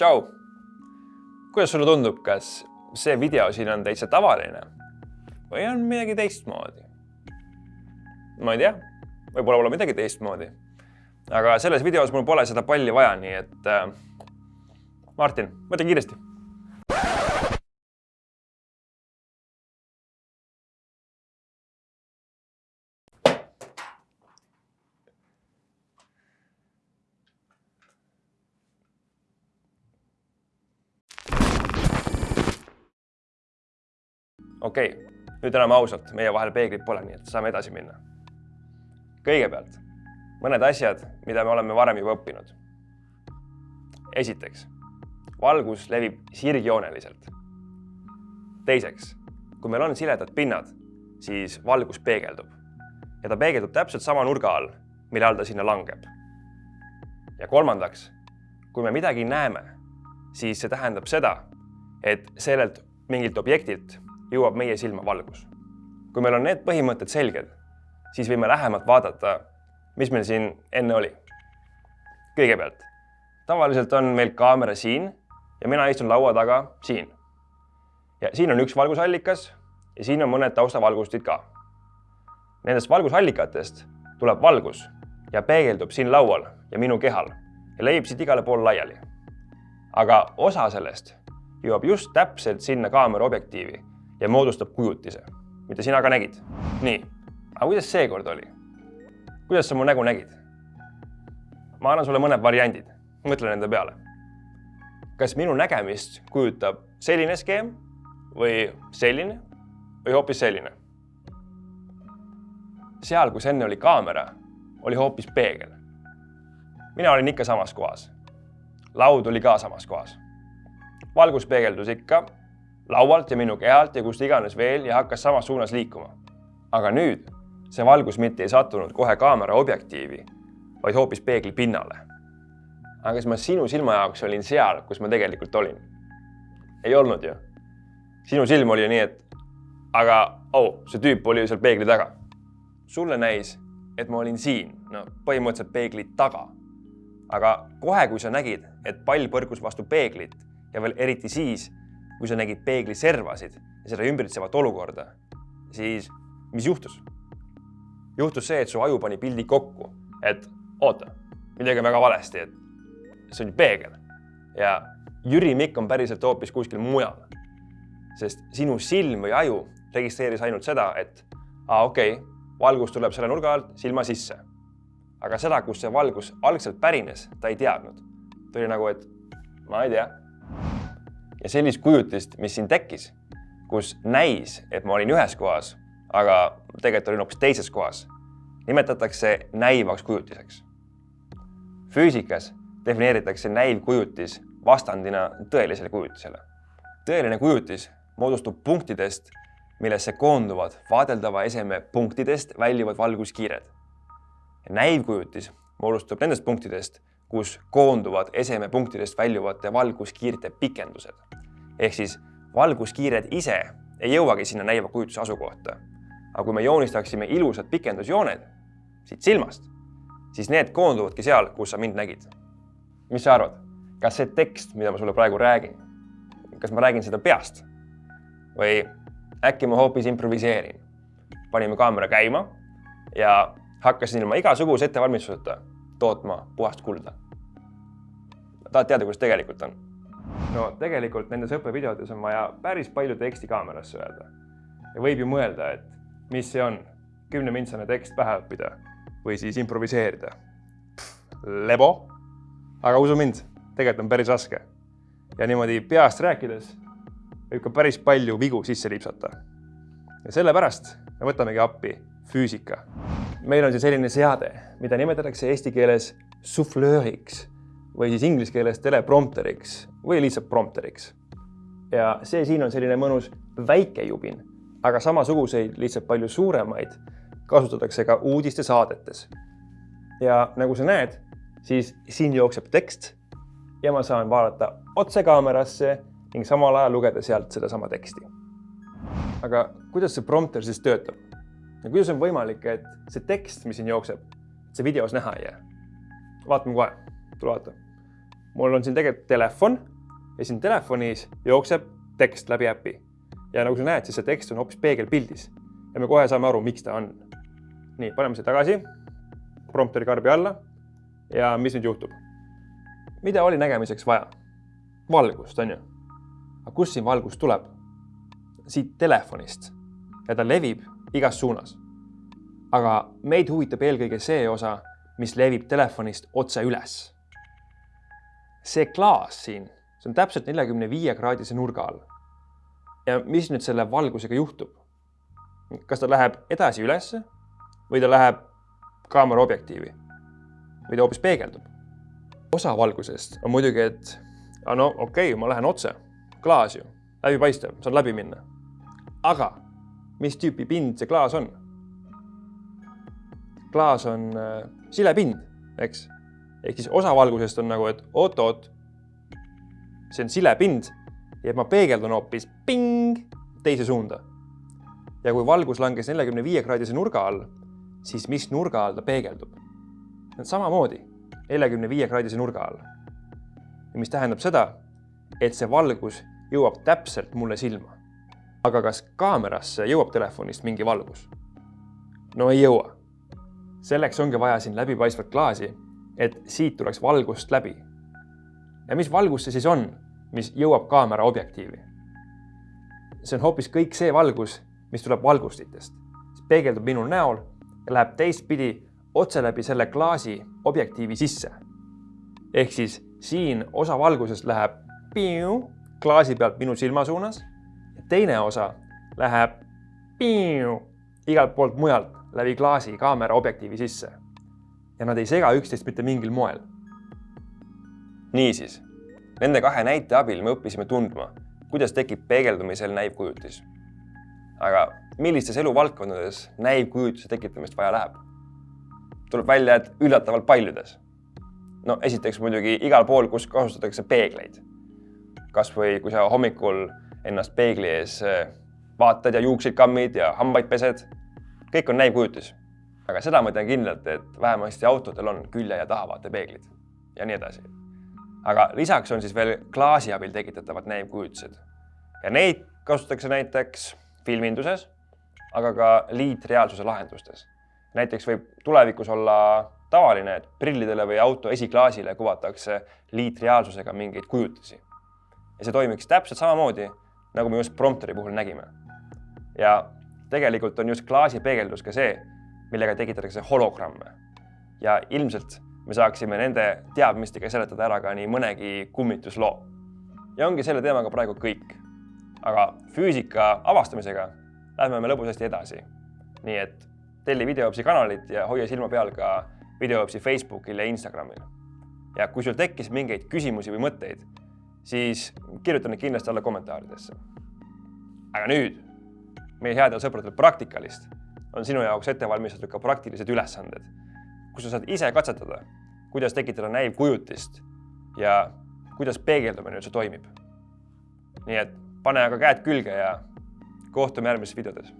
tšau. kuidas sulle tundub, kas see video siin on täitsa tavaline või on midagi teistmoodi? ma ei tea, võib-olla pole midagi teistmoodi. aga selles videos mul pole seda palli vaja, nii et äh, Martin, mõtle kiiresti okei okay,, nüüd enam ausalt, meie vahel peeglit pole, nii et saame edasi minna. kõigepealt mõned asjad, mida me oleme varem juba õppinud. esiteks, valgus levib sirgjooneliselt. teiseks, kui meil on siledad pinnad, siis valgus peegeldub ja ta peegeldub täpselt sama nurga all, mille all ta sinna langeb. ja kolmandaks, kui me midagi näeme, siis see tähendab seda, et sellelt mingilt objektilt jõuab meie silma valgus. kui meil on need põhimõtted selged, siis võime lähemalt vaadata, mis meil siin enne oli. kõigepealt, tavaliselt on meil kaamera siin ja mina istun laua taga siin. ja siin on üks valgusallikas ja siin on mõned taustavalgustid ka. Nendest valgusallikatest tuleb valgus ja peegeldub siin laual ja minu kehal ja levib siit igale poole laiali. aga osa sellest jõuab just täpselt sinna kaamera objektiivi ja moodustab kujutise, mida sina ka nägid. nii, aga kuidas seekord oli? kuidas sa mu nägu nägid? ma annan sulle mõned variandid, mõtle nende peale. kas minu nägemist kujutab selline skeem või selline või hoopis selline? seal, kus enne oli kaamera, oli hoopis peegel. mina olin ikka samas kohas. laud oli ka samas kohas. valgus peegeldus ikka laualt ja minu kehalt ja kust iganes veel ja hakkas samas suunas liikuma. aga nüüd see valgus mitte ei sattunud kohe kaamera objektiivi, vaid hoopis peegli pinnale. aga kas ma sinu silma jaoks olin seal, kus ma tegelikult olin? ei olnud ju. sinu silm oli nii, et aga oh, see tüüp oli ju seal peegli taga. sulle näis, et ma olin siin, no põhimõtteliselt peegli taga. aga kohe, kui sa nägid, et pall põrkus vastu peeglit ja veel eriti siis, kui sa nägid peegli servasid ja seda ümbritsevat olukorda, siis mis juhtus? juhtus see, et su aju pani pildi kokku, et oota, midagi on väga valesti, et see on ju peegel ja Jüri Mikk on päriselt hoopis kuskil mujal. sest sinu silm või aju registreeris ainult seda, et aa, okei okay,, valgus tuleb selle nurga alt silma sisse. aga seda, kust see valgus algselt pärines, ta ei teadnud. ta oli nagu, et ma ei tea ja sellist kujutist, mis siin tekkis, kus näis, et ma olin ühes kohas, aga tegelikult olin hoopis teises kohas, nimetatakse näivaks kujutiseks. füüsikas defineeritakse näivkujutis vastandina tõelisele kujutisele. tõeline kujutis moodustub punktidest, millesse koonduvad vaadeldava eseme punktidest väljuvad valguskiired. näivkujutis moodustub nendest punktidest, kus koonduvad esemepunktidest väljuvate valguskiirte pikendused. ehk siis valguskiired ise ei jõuagi sinna näiva kujutuse asukohta. aga kui me joonistaksime ilusad pikendusjooned siit silmast, siis need koonduvadki seal, kus sa mind nägid. mis sa arvad, kas see tekst, mida ma sulle praegu räägin, kas ma räägin seda peast või äkki ma hoopis improviseerin? panime kaamera käima ja hakkasin ilma igasuguse ettevalmistuseta tootma puhast kulda. tahad teada, kuidas tegelikult on? no tegelikult nendes õppevideodes on vaja päris palju teksti kaamerasse öelda. ja võib ju mõelda, et mis see on, kümnemintsane tekst pähe õppida või siis improviseerida. lebo. aga usu mind, tegelikult on päris raske. ja niimoodi peast rääkides võib ka päris palju vigu sisse lipsata. ja sellepärast me võtamegi appi füüsika meil on siis selline seade, mida nimetatakse eesti keeles suflööriks või siis inglise keeles teleprompteriks või lihtsalt prompteriks. ja see siin on selline mõnus väike jubin, aga samasuguseid, lihtsalt palju suuremaid kasutatakse ka uudistesaadetes. ja nagu sa näed, siis siin jookseb tekst ja ma saan vaadata otse kaamerasse ning samal ajal lugeda sealt sedasama teksti. aga kuidas see prompter siis töötab? Ja kuidas on võimalik, et see tekst, mis siin jookseb, see videos näha ei jää? vaatame kohe, tule vaata. mul on siin tegelikult telefon ja siin telefonis jookseb tekst läbi äpi. ja nagu sa näed, siis see tekst on hoopis peegelpildis ja me kohe saame aru, miks ta on. nii, paneme selle tagasi, prompteri karbi alla ja mis nüüd juhtub? mida oli nägemiseks vaja? valgust, on ju. aga kust siin valgus tuleb? siit telefonist ja ta levib igas suunas. aga meid huvitab eelkõige see osa, mis levib telefonist otse üles. see klaas siin, see on täpselt neljakümne viie kraadise nurga all. ja mis nüüd selle valgusega juhtub? kas ta läheb edasi ülesse või ta läheb kaamera objektiivi või ta hoopis peegeldub? osa valgusest on muidugi, et no okei okay,, ma lähen otse, klaas ju, läbipaistev, saan läbi minna. aga mis tüüpi pind see klaas on? klaas on äh, silepind, eks. ehk siis osa valgusest on nagu, et oot-oot, see on silepind ja ma peegeldan hoopis ping teise suunda. ja kui valgus langes neljakümne viie kraadise nurga all, siis mis nurga all ta peegeldub? samamoodi neljakümne viie kraadise nurga all. mis tähendab seda, et see valgus jõuab täpselt mulle silma. Aga kas kaamerasse jõuab telefonist mingi valgus? no ei jõua. selleks ongi vaja siin läbipaistvat klaasi, et siit tuleks valgust läbi. ja mis valgus see siis on, mis jõuab kaamera objektiivi? see on hoopis kõik see valgus, mis tuleb valgustitest, peegeldub minu näol ja läheb teistpidi otse läbi selle klaasi objektiivi sisse. ehk siis siin osa valgusest läheb piu, klaasi pealt minu silma suunas teine osa läheb piu, igalt poolt mujalt läbi klaasi kaamera objektiivi sisse. ja nad ei sega üksteist mitte mingil moel. niisiis, nende kahe näite abil me õppisime tundma, kuidas tekib peegeldumisel näivkujutis. aga millistes eluvaldkondades näivkujutuse tekitamist vaja läheb? tuleb välja, et üllatavalt paljudes. no esiteks muidugi igal pool, kus kasutatakse peegleid. kasvõi kui sa hommikul ennast peegli ees eh, vaatad ja juukseid kammid ja hambaid pesed. kõik on näivkujutis. aga seda ma tean kindlalt, et vähemasti autodel on külje ja tahavaatepeeglid ja nii edasi. aga lisaks on siis veel klaasi abil tekitatavad näivkujutised ja neid kasutatakse näiteks filminduses, aga ka liitreaalsuse lahendustes näiteks võib tulevikus olla tavaline, et prillidele või auto esiklaasile kuvatakse liitreaalsusega mingeid kujutisi. ja see toimiks täpselt samamoodi, nagu me just prompteri puhul nägime. ja tegelikult on just klaasipeegeldus ka see, millega tekitatakse hologramme. ja ilmselt me saaksime nende teadmistega seletada ära ka nii mõnegi kummitusloo. ja ongi selle teemaga praegu kõik. aga füüsika avastamisega lähme me lõbusasti edasi. nii et telli Videopsi kanalit ja hoia silma peal ka Videopsi Facebookil ja Instagramil. ja kui sul tekkis mingeid küsimusi või mõtteid, siis kirjuta need kindlasti alla kommentaaridesse. aga nüüd meie headel sõpradel Praktikalist on sinu jaoks ette valmistatud ka praktilised ülesanded, kus sa saad ise katsetada, kuidas tekitada näivkujutist ja kuidas peegeldumine üldse toimib. nii et pane aga käed külge ja kohtume järgmistes videodes